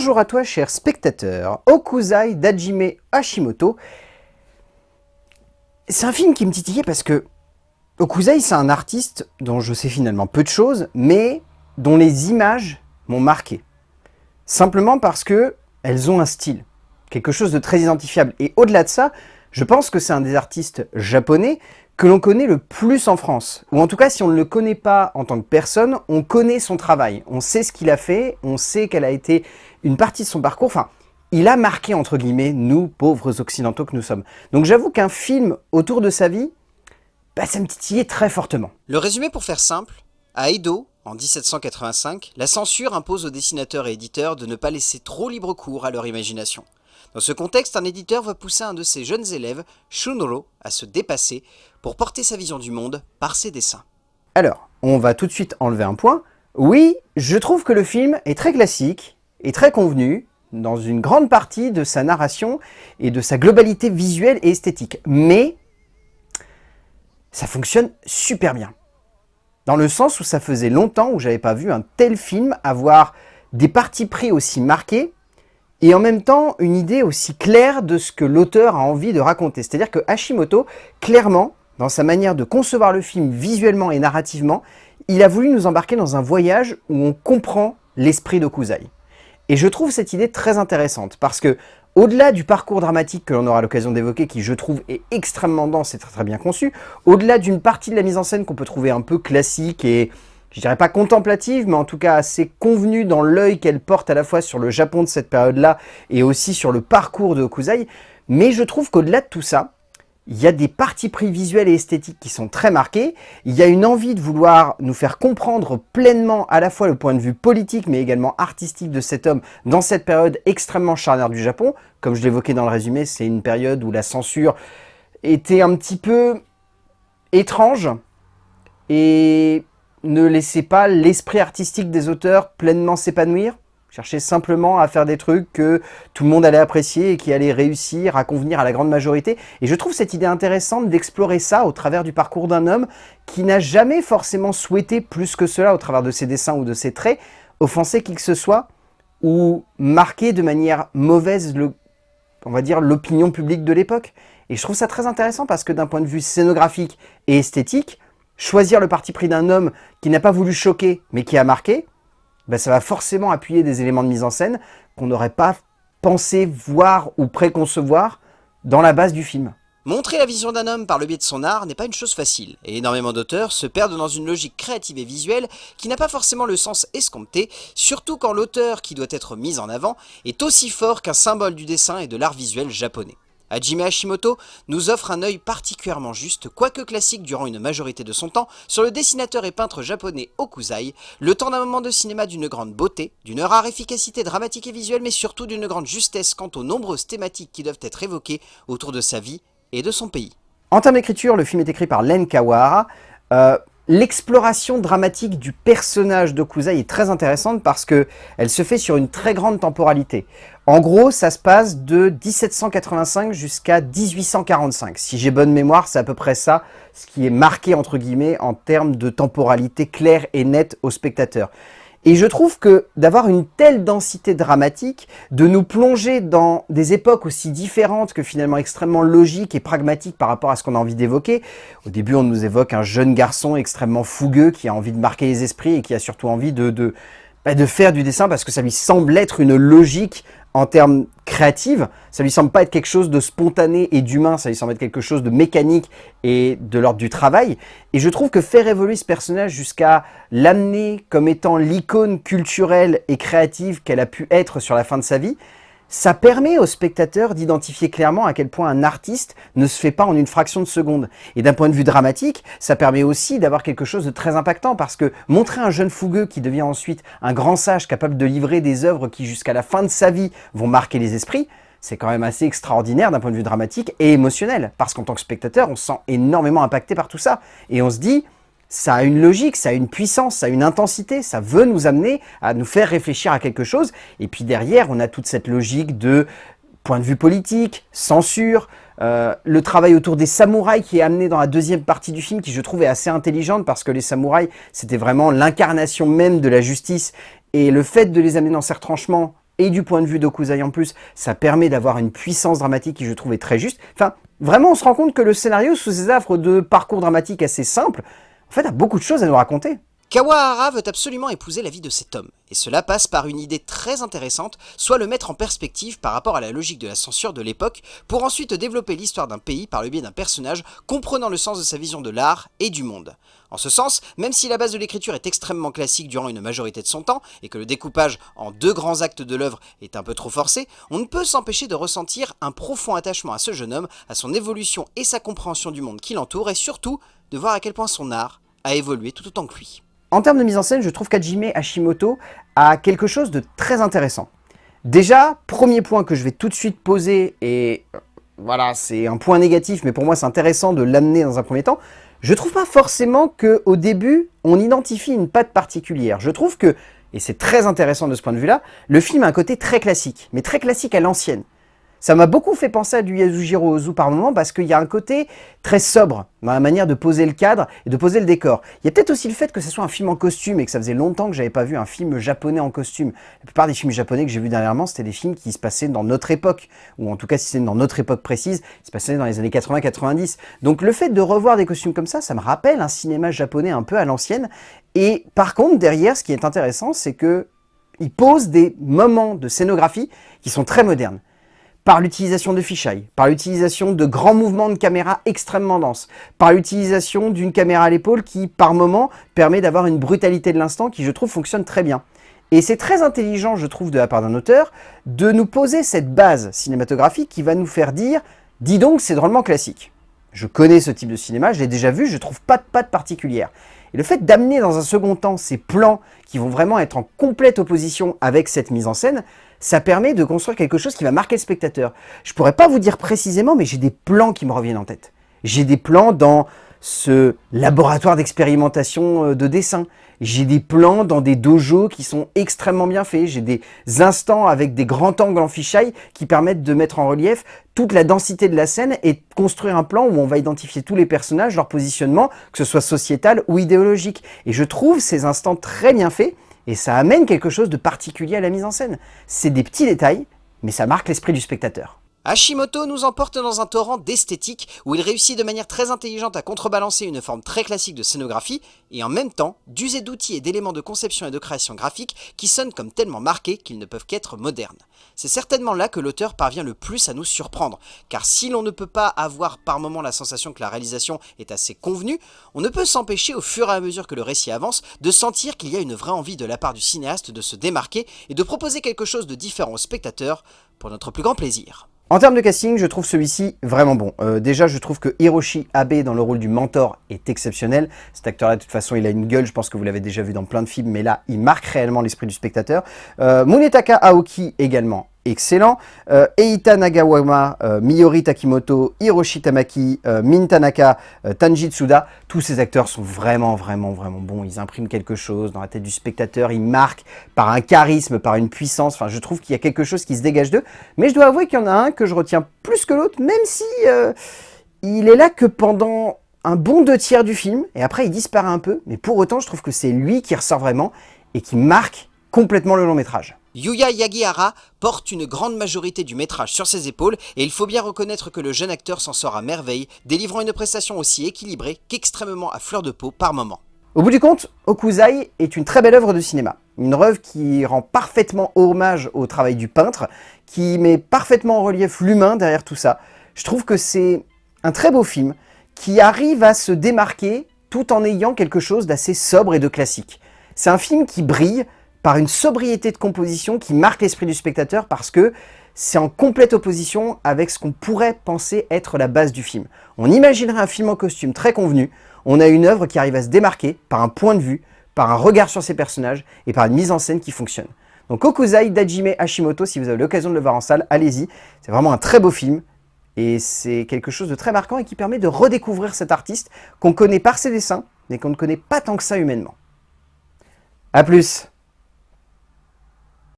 Bonjour à toi, cher spectateur. Okuzai d'Hajime Hashimoto. C'est un film qui me titillait parce que Okuzai, c'est un artiste dont je sais finalement peu de choses, mais dont les images m'ont marqué. Simplement parce que elles ont un style, quelque chose de très identifiable. Et au-delà de ça, je pense que c'est un des artistes japonais que l'on connaît le plus en France. Ou en tout cas, si on ne le connaît pas en tant que personne, on connaît son travail. On sait ce qu'il a fait, on sait quelle a été une partie de son parcours. Enfin, il a marqué, entre guillemets, nous, pauvres occidentaux que nous sommes. Donc j'avoue qu'un film autour de sa vie, bah, ça me titillait très fortement. Le résumé pour faire simple, à Edo, en 1785, la censure impose aux dessinateurs et éditeurs de ne pas laisser trop libre cours à leur imagination. Dans ce contexte, un éditeur va pousser un de ses jeunes élèves, Shunro, à se dépasser pour porter sa vision du monde par ses dessins. Alors, on va tout de suite enlever un point. Oui, je trouve que le film est très classique et très convenu dans une grande partie de sa narration et de sa globalité visuelle et esthétique. Mais ça fonctionne super bien. Dans le sens où ça faisait longtemps où j'avais pas vu un tel film avoir des parties pris aussi marqués et en même temps une idée aussi claire de ce que l'auteur a envie de raconter. C'est-à-dire que Hashimoto, clairement, dans sa manière de concevoir le film visuellement et narrativement, il a voulu nous embarquer dans un voyage où on comprend l'esprit d'Okuzai. Et je trouve cette idée très intéressante, parce que au-delà du parcours dramatique que l'on aura l'occasion d'évoquer, qui je trouve est extrêmement dense et très, très bien conçu, au-delà d'une partie de la mise en scène qu'on peut trouver un peu classique et je dirais pas contemplative, mais en tout cas assez convenue dans l'œil qu'elle porte à la fois sur le Japon de cette période-là et aussi sur le parcours de Okuzai. Mais je trouve qu'au-delà de tout ça, il y a des parties pris visuels et esthétiques qui sont très marquées. Il y a une envie de vouloir nous faire comprendre pleinement à la fois le point de vue politique, mais également artistique de cet homme dans cette période extrêmement charnière du Japon. Comme je l'évoquais dans le résumé, c'est une période où la censure était un petit peu étrange et ne laissez pas l'esprit artistique des auteurs pleinement s'épanouir. Cherchez simplement à faire des trucs que tout le monde allait apprécier et qui allaient réussir à convenir à la grande majorité. Et je trouve cette idée intéressante d'explorer ça au travers du parcours d'un homme qui n'a jamais forcément souhaité plus que cela au travers de ses dessins ou de ses traits, offenser qui que ce soit ou marquer de manière mauvaise, le, on va dire, l'opinion publique de l'époque. Et je trouve ça très intéressant parce que d'un point de vue scénographique et esthétique, choisir le parti pris d'un homme qui n'a pas voulu choquer, mais qui a marqué, ben ça va forcément appuyer des éléments de mise en scène qu'on n'aurait pas pensé voir ou préconcevoir dans la base du film. Montrer la vision d'un homme par le biais de son art n'est pas une chose facile, et énormément d'auteurs se perdent dans une logique créative et visuelle qui n'a pas forcément le sens escompté, surtout quand l'auteur qui doit être mis en avant est aussi fort qu'un symbole du dessin et de l'art visuel japonais. Hajime Hashimoto nous offre un œil particulièrement juste, quoique classique durant une majorité de son temps, sur le dessinateur et peintre japonais Okuzai, le temps d'un moment de cinéma d'une grande beauté, d'une rare efficacité dramatique et visuelle, mais surtout d'une grande justesse quant aux nombreuses thématiques qui doivent être évoquées autour de sa vie et de son pays. En termes d'écriture, le film est écrit par Len Kawahara. Euh, l'exploration dramatique du personnage d'Okuzai est très intéressante parce que elle se fait sur une très grande temporalité. En gros, ça se passe de 1785 jusqu'à 1845. Si j'ai bonne mémoire, c'est à peu près ça, ce qui est marqué entre guillemets en termes de temporalité claire et nette au spectateur. Et je trouve que d'avoir une telle densité dramatique, de nous plonger dans des époques aussi différentes que finalement extrêmement logiques et pragmatiques par rapport à ce qu'on a envie d'évoquer. Au début, on nous évoque un jeune garçon extrêmement fougueux qui a envie de marquer les esprits et qui a surtout envie de, de, bah, de faire du dessin parce que ça lui semble être une logique en termes créatifs, ça lui semble pas être quelque chose de spontané et d'humain, ça lui semble être quelque chose de mécanique et de l'ordre du travail. Et je trouve que faire évoluer ce personnage jusqu'à l'amener comme étant l'icône culturelle et créative qu'elle a pu être sur la fin de sa vie, ça permet au spectateur d'identifier clairement à quel point un artiste ne se fait pas en une fraction de seconde. Et d'un point de vue dramatique, ça permet aussi d'avoir quelque chose de très impactant parce que montrer un jeune fougueux qui devient ensuite un grand sage capable de livrer des œuvres qui jusqu'à la fin de sa vie vont marquer les esprits, c'est quand même assez extraordinaire d'un point de vue dramatique et émotionnel. Parce qu'en tant que spectateur, on se sent énormément impacté par tout ça. Et on se dit, ça a une logique, ça a une puissance, ça a une intensité, ça veut nous amener à nous faire réfléchir à quelque chose. Et puis derrière, on a toute cette logique de point de vue politique, censure, euh, le travail autour des samouraïs qui est amené dans la deuxième partie du film, qui je trouve est assez intelligente parce que les samouraïs, c'était vraiment l'incarnation même de la justice. Et le fait de les amener dans ces retranchements et du point de vue d'Okuzai en plus, ça permet d'avoir une puissance dramatique qui je trouve est très juste. Enfin, vraiment on se rend compte que le scénario, sous ses affres de parcours dramatique assez simple, en fait a beaucoup de choses à nous raconter. Kawahara veut absolument épouser la vie de cet homme, et cela passe par une idée très intéressante, soit le mettre en perspective par rapport à la logique de la censure de l'époque, pour ensuite développer l'histoire d'un pays par le biais d'un personnage comprenant le sens de sa vision de l'art et du monde. En ce sens, même si la base de l'écriture est extrêmement classique durant une majorité de son temps, et que le découpage en deux grands actes de l'œuvre est un peu trop forcé, on ne peut s'empêcher de ressentir un profond attachement à ce jeune homme, à son évolution et sa compréhension du monde qui l'entoure, et surtout de voir à quel point son art a évolué tout autant que lui. En termes de mise en scène, je trouve qu'Hajime Hashimoto a quelque chose de très intéressant. Déjà, premier point que je vais tout de suite poser, et euh, voilà, c'est un point négatif, mais pour moi c'est intéressant de l'amener dans un premier temps, je trouve pas forcément qu'au début, on identifie une patte particulière. Je trouve que, et c'est très intéressant de ce point de vue-là, le film a un côté très classique, mais très classique à l'ancienne. Ça m'a beaucoup fait penser à du Yasujiro Ozu par moment parce qu'il y a un côté très sobre dans la manière de poser le cadre et de poser le décor. Il y a peut-être aussi le fait que ce soit un film en costume et que ça faisait longtemps que j'avais pas vu un film japonais en costume. La plupart des films japonais que j'ai vus dernièrement, c'était des films qui se passaient dans notre époque, ou en tout cas si c'est dans notre époque précise, ils se passaient dans les années 80-90. Donc le fait de revoir des costumes comme ça, ça me rappelle un cinéma japonais un peu à l'ancienne. Et par contre, derrière, ce qui est intéressant, c'est que il pose des moments de scénographie qui sont très modernes par l'utilisation de fisheye, par l'utilisation de grands mouvements de caméra extrêmement denses, par l'utilisation d'une caméra à l'épaule qui, par moment, permet d'avoir une brutalité de l'instant qui, je trouve, fonctionne très bien. Et c'est très intelligent, je trouve, de la part d'un auteur, de nous poser cette base cinématographique qui va nous faire dire « dis donc, c'est drôlement classique ». Je connais ce type de cinéma, je l'ai déjà vu, je trouve pas de patte particulière. Et le fait d'amener dans un second temps ces plans qui vont vraiment être en complète opposition avec cette mise en scène, ça permet de construire quelque chose qui va marquer le spectateur. Je pourrais pas vous dire précisément, mais j'ai des plans qui me reviennent en tête. J'ai des plans dans ce laboratoire d'expérimentation euh, de dessin. J'ai des plans dans des dojos qui sont extrêmement bien faits. J'ai des instants avec des grands angles en fisheye qui permettent de mettre en relief toute la densité de la scène et construire un plan où on va identifier tous les personnages, leur positionnement, que ce soit sociétal ou idéologique. Et je trouve ces instants très bien faits et ça amène quelque chose de particulier à la mise en scène. C'est des petits détails, mais ça marque l'esprit du spectateur. Hashimoto nous emporte dans un torrent d'esthétique où il réussit de manière très intelligente à contrebalancer une forme très classique de scénographie et en même temps d'user d'outils et d'éléments de conception et de création graphique qui sonnent comme tellement marqués qu'ils ne peuvent qu'être modernes. C'est certainement là que l'auteur parvient le plus à nous surprendre, car si l'on ne peut pas avoir par moment la sensation que la réalisation est assez convenue, on ne peut s'empêcher au fur et à mesure que le récit avance de sentir qu'il y a une vraie envie de la part du cinéaste de se démarquer et de proposer quelque chose de différent au spectateur pour notre plus grand plaisir. En termes de casting, je trouve celui-ci vraiment bon. Euh, déjà, je trouve que Hiroshi Abe dans le rôle du mentor est exceptionnel. Cet acteur-là, de toute façon, il a une gueule, je pense que vous l'avez déjà vu dans plein de films, mais là, il marque réellement l'esprit du spectateur. Euh, Munetaka Aoki également, excellent. Euh, Eita Nagawama, euh, Miyori Takimoto, Hiroshi Tamaki, euh, Min Tanaka, Tanji Tsuda, tous ces acteurs sont vraiment, vraiment, vraiment bons. Ils impriment quelque chose dans la tête du spectateur, ils marquent par un charisme, par une puissance. Enfin, je trouve qu'il y a quelque chose qui se dégage d'eux. Mais je dois avouer qu'il y en a un que je retiens plus que l'autre, même si il est là que pendant un bon deux tiers du film, et après il disparaît un peu, mais pour autant je trouve que c'est lui qui ressort vraiment et qui marque complètement le long métrage. Yuya Yagihara porte une grande majorité du métrage sur ses épaules et il faut bien reconnaître que le jeune acteur s'en sort à merveille, délivrant une prestation aussi équilibrée qu'extrêmement à fleur de peau par moment. Au bout du compte, Okuzai est une très belle œuvre de cinéma. Une œuvre qui rend parfaitement hommage au travail du peintre, qui met parfaitement en relief l'humain derrière tout ça. Je trouve que c'est un très beau film qui arrive à se démarquer tout en ayant quelque chose d'assez sobre et de classique. C'est un film qui brille par une sobriété de composition qui marque l'esprit du spectateur parce que c'est en complète opposition avec ce qu'on pourrait penser être la base du film. On imaginerait un film en costume très convenu, on a une œuvre qui arrive à se démarquer par un point de vue, par un regard sur ses personnages et par une mise en scène qui fonctionne. Donc Okuzai d'Ajime Hashimoto, si vous avez l'occasion de le voir en salle, allez-y. C'est vraiment un très beau film et c'est quelque chose de très marquant et qui permet de redécouvrir cet artiste qu'on connaît par ses dessins mais qu'on ne connaît pas tant que ça humainement. A plus